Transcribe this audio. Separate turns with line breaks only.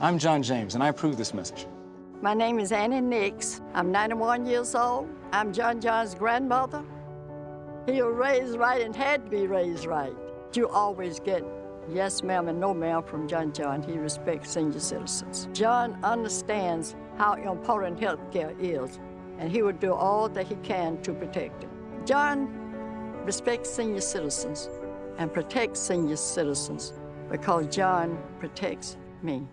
I'm John James, and I approve this message.
My name is Annie Nix. I'm 91 years old. I'm John John's grandmother. He was raised right and had to be raised right. You always get yes ma'am and no ma'am from John John. He respects senior citizens. John understands how important health care is, and he would do all that he can to protect it. John respects senior citizens and protects senior citizens because John protects me.